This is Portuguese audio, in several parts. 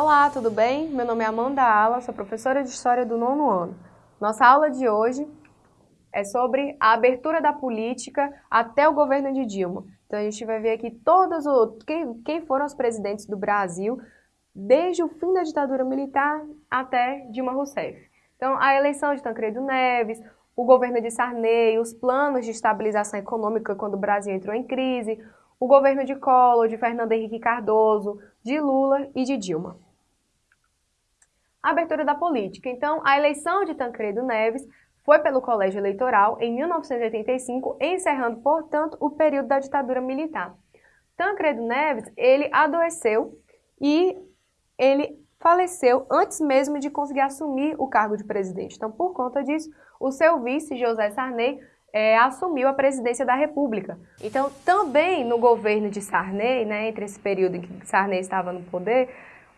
Olá, tudo bem? Meu nome é Amanda Ala, sou professora de História do nono ano. Nossa aula de hoje é sobre a abertura da política até o governo de Dilma. Então a gente vai ver aqui todos os quem, quem foram os presidentes do Brasil desde o fim da ditadura militar até Dilma Rousseff. Então a eleição de Tancredo Neves, o governo de Sarney, os planos de estabilização econômica quando o Brasil entrou em crise, o governo de Collor, de Fernando Henrique Cardoso, de Lula e de Dilma. Abertura da política. Então, a eleição de Tancredo Neves foi pelo Colégio Eleitoral em 1985, encerrando, portanto, o período da ditadura militar. Tancredo Neves, ele adoeceu e ele faleceu antes mesmo de conseguir assumir o cargo de presidente. Então, por conta disso, o seu vice, José Sarney, é, assumiu a presidência da República. Então, também no governo de Sarney, né, entre esse período em que Sarney estava no poder,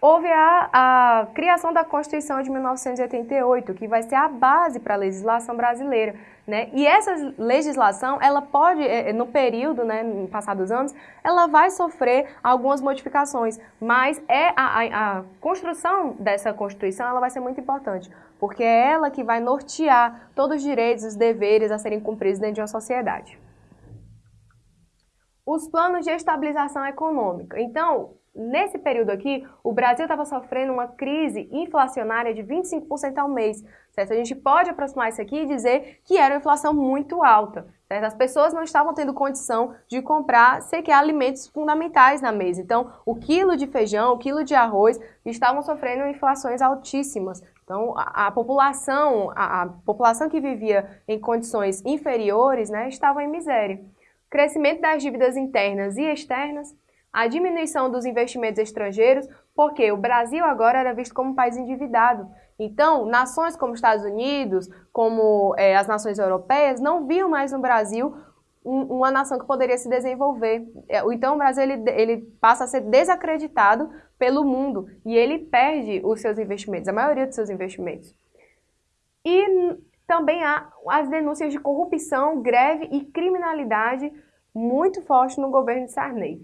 houve a, a criação da Constituição de 1988, que vai ser a base para a legislação brasileira. Né? E essa legislação, ela pode, é, é, no período, né, no passar dos anos, ela vai sofrer algumas modificações, mas é a, a, a construção dessa Constituição ela vai ser muito importante, porque é ela que vai nortear todos os direitos os deveres a serem cumpridos dentro de uma sociedade. Os planos de estabilização econômica. Então, Nesse período aqui, o Brasil estava sofrendo uma crise inflacionária de 25% ao mês, certo? A gente pode aproximar isso aqui e dizer que era uma inflação muito alta, certo? As pessoas não estavam tendo condição de comprar sequer alimentos fundamentais na mesa. Então, o quilo de feijão, o quilo de arroz estavam sofrendo inflações altíssimas. Então, a, a população, a, a população que vivia em condições inferiores, né, estava em miséria. Crescimento das dívidas internas e externas, a diminuição dos investimentos estrangeiros, porque o Brasil agora era visto como um país endividado. Então, nações como Estados Unidos, como é, as nações europeias, não viam mais no Brasil um, uma nação que poderia se desenvolver. É, então, o Brasil ele, ele passa a ser desacreditado pelo mundo e ele perde os seus investimentos, a maioria dos seus investimentos. E também há as denúncias de corrupção, greve e criminalidade muito forte no governo de Sarney.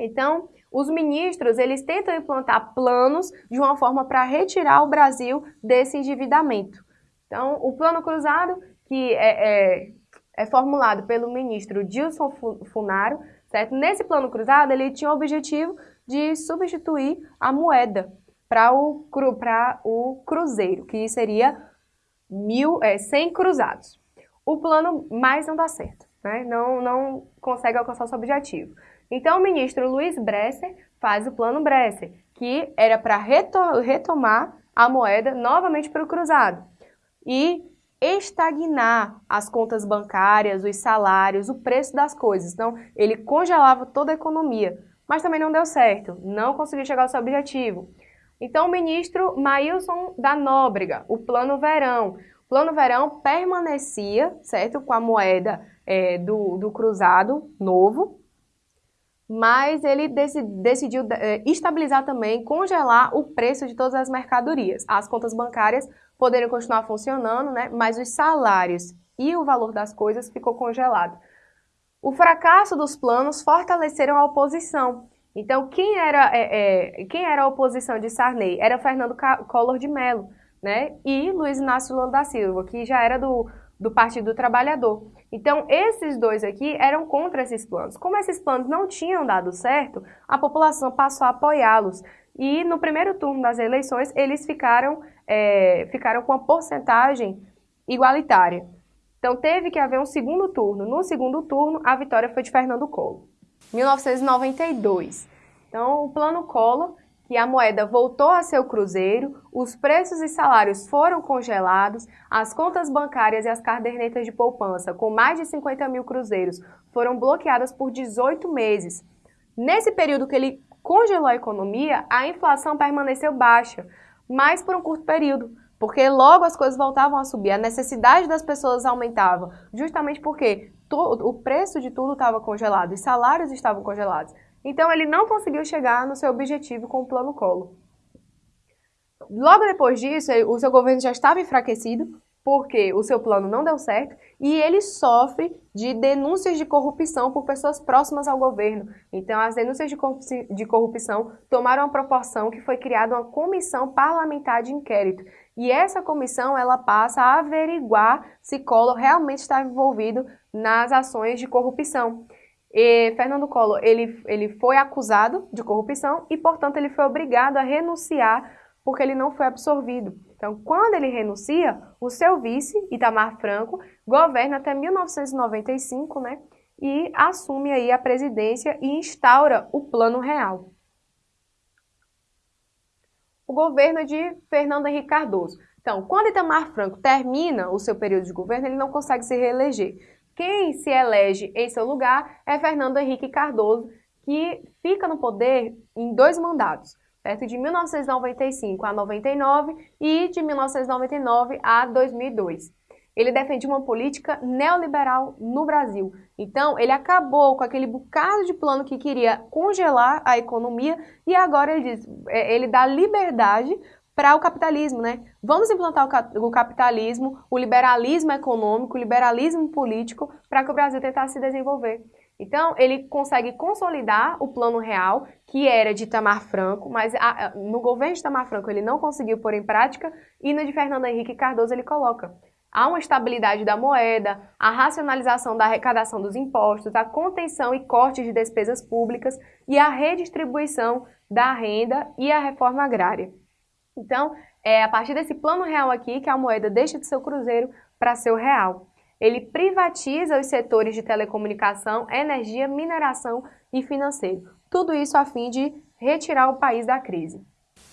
Então, os ministros, eles tentam implantar planos de uma forma para retirar o Brasil desse endividamento. Então, o plano cruzado, que é, é, é formulado pelo ministro Dilson Funaro, certo? Nesse plano cruzado, ele tinha o objetivo de substituir a moeda para o, o cruzeiro, que seria mil, é, 100 cruzados. O plano mais não dá certo, né? não, não consegue alcançar o seu objetivo. Então, o ministro Luiz Bresser faz o plano Bresser, que era para retomar a moeda novamente para o cruzado e estagnar as contas bancárias, os salários, o preço das coisas. Então, ele congelava toda a economia, mas também não deu certo, não conseguiu chegar ao seu objetivo. Então, o ministro Maílson da Nóbrega, o Plano Verão. O Plano Verão permanecia, certo, com a moeda é, do, do cruzado novo, mas ele decidiu eh, estabilizar também, congelar o preço de todas as mercadorias. As contas bancárias poderiam continuar funcionando, né? mas os salários e o valor das coisas ficou congelado. O fracasso dos planos fortaleceram a oposição. Então, quem era, é, é, quem era a oposição de Sarney? Era Fernando Collor de Mello né? e Luiz Inácio Lula da Silva, que já era do, do Partido Trabalhador. Então, esses dois aqui eram contra esses planos. Como esses planos não tinham dado certo, a população passou a apoiá-los. E no primeiro turno das eleições, eles ficaram, é, ficaram com uma porcentagem igualitária. Então, teve que haver um segundo turno. No segundo turno, a vitória foi de Fernando Collor. 1992. Então, o Plano Collor que a moeda voltou a ser o cruzeiro, os preços e salários foram congelados, as contas bancárias e as cadernetas de poupança com mais de 50 mil cruzeiros foram bloqueadas por 18 meses. Nesse período que ele congelou a economia, a inflação permaneceu baixa, mas por um curto período, porque logo as coisas voltavam a subir, a necessidade das pessoas aumentava, justamente porque o preço de tudo estava congelado, os salários estavam congelados. Então ele não conseguiu chegar no seu objetivo com o plano Collor. Logo depois disso, o seu governo já estava enfraquecido, porque o seu plano não deu certo e ele sofre de denúncias de corrupção por pessoas próximas ao governo. Então, as denúncias de corrupção tomaram uma proporção que foi criada uma comissão parlamentar de inquérito. E essa comissão ela passa a averiguar se Collor realmente está envolvido nas ações de corrupção. E Fernando Collor ele, ele foi acusado de corrupção e, portanto, ele foi obrigado a renunciar porque ele não foi absorvido. Então, quando ele renuncia, o seu vice, Itamar Franco, governa até 1995, né? E assume aí a presidência e instaura o Plano Real. O governo de Fernando Henrique Cardoso. Então, quando Itamar Franco termina o seu período de governo, ele não consegue se reeleger. Quem se elege em seu lugar é Fernando Henrique Cardoso, que fica no poder em dois mandatos certo? de 1995 a 99 e de 1999 a 2002. Ele defendia uma política neoliberal no Brasil. Então, ele acabou com aquele bocado de plano que queria congelar a economia e agora ele diz, é, ele dá liberdade para o capitalismo, né? Vamos implantar o capitalismo, o liberalismo econômico, o liberalismo político para que o Brasil tentasse se desenvolver. Então, ele consegue consolidar o plano real, que era de Itamar Franco, mas a, no governo de Itamar Franco ele não conseguiu pôr em prática, e no de Fernando Henrique Cardoso ele coloca. Há uma estabilidade da moeda, a racionalização da arrecadação dos impostos, a contenção e corte de despesas públicas e a redistribuição da renda e a reforma agrária. Então, é a partir desse plano real aqui que a moeda deixa de ser o cruzeiro para ser o real ele privatiza os setores de telecomunicação, energia, mineração e financeiro. Tudo isso a fim de retirar o país da crise.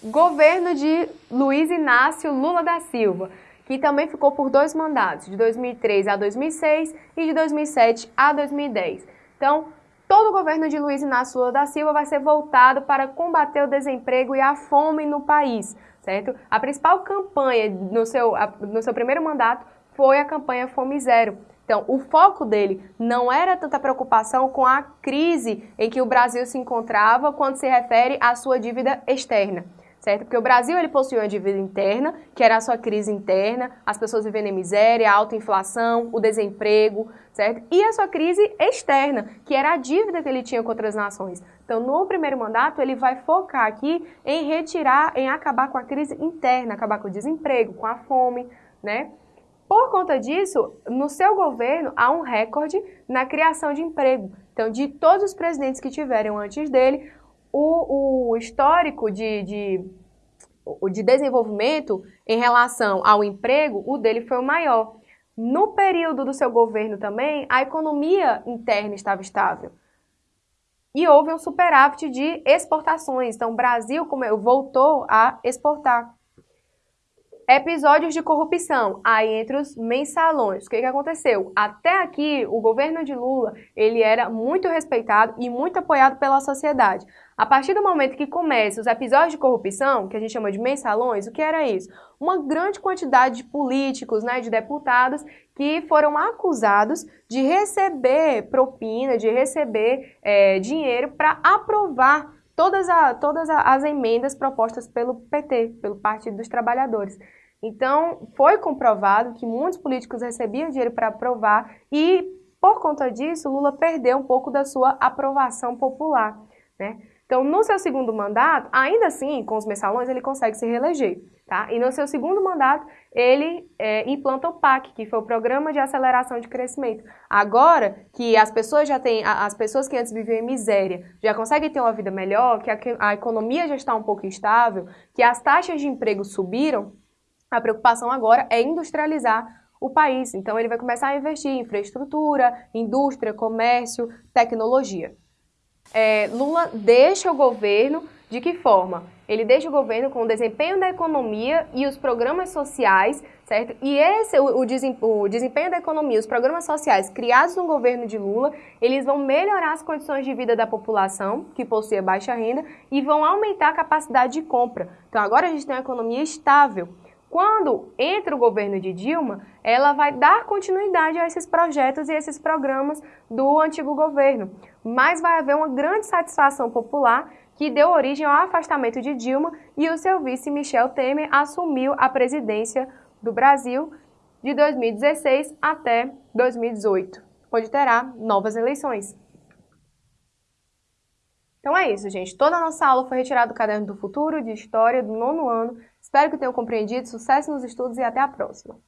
Governo de Luiz Inácio Lula da Silva, que também ficou por dois mandatos, de 2003 a 2006 e de 2007 a 2010. Então, todo o governo de Luiz Inácio Lula da Silva vai ser voltado para combater o desemprego e a fome no país, certo? A principal campanha no seu, no seu primeiro mandato foi a campanha Fome Zero. Então, o foco dele não era tanta preocupação com a crise em que o Brasil se encontrava quando se refere à sua dívida externa, certo? Porque o Brasil ele possuía uma dívida interna, que era a sua crise interna, as pessoas vivendo em miséria, a alta inflação, o desemprego, certo? E a sua crise externa, que era a dívida que ele tinha com outras nações. Então, no primeiro mandato, ele vai focar aqui em retirar, em acabar com a crise interna, acabar com o desemprego, com a fome, né? Por conta disso, no seu governo há um recorde na criação de emprego. Então, de todos os presidentes que tiveram antes dele, o, o histórico de, de, de desenvolvimento em relação ao emprego, o dele foi o maior. No período do seu governo também, a economia interna estava estável. E houve um superávit de exportações. Então, o Brasil voltou a exportar. Episódios de corrupção, aí entre os mensalões. O que, que aconteceu? Até aqui, o governo de Lula, ele era muito respeitado e muito apoiado pela sociedade. A partir do momento que começam os episódios de corrupção, que a gente chama de mensalões, o que era isso? Uma grande quantidade de políticos, né, de deputados, que foram acusados de receber propina, de receber é, dinheiro para aprovar todas, a, todas as emendas propostas pelo PT, pelo Partido dos Trabalhadores. Então, foi comprovado que muitos políticos recebiam dinheiro para aprovar e, por conta disso, Lula perdeu um pouco da sua aprovação popular. Né? Então, no seu segundo mandato, ainda assim, com os mensalões, ele consegue se reeleger. Tá? E no seu segundo mandato, ele é, implanta o PAC, que foi o Programa de Aceleração de Crescimento. Agora que as pessoas já têm, as pessoas que antes viviam em miséria, já conseguem ter uma vida melhor, que a, a economia já está um pouco instável, que as taxas de emprego subiram, a preocupação agora é industrializar o país. Então, ele vai começar a investir em infraestrutura, indústria, comércio, tecnologia. É, Lula deixa o governo de que forma? Ele deixa o governo com o desempenho da economia e os programas sociais, certo? E esse, o, o desempenho da economia, os programas sociais criados no governo de Lula, eles vão melhorar as condições de vida da população, que possui baixa renda, e vão aumentar a capacidade de compra. Então agora a gente tem uma economia estável. Quando entra o governo de Dilma, ela vai dar continuidade a esses projetos e esses programas do antigo governo, mas vai haver uma grande satisfação popular que deu origem ao afastamento de Dilma e o seu vice Michel Temer assumiu a presidência do Brasil de 2016 até 2018, onde terá novas eleições. Então é isso, gente. Toda a nossa aula foi retirada do Caderno do Futuro de História do nono ano Espero que tenham compreendido, sucesso nos estudos e até a próxima!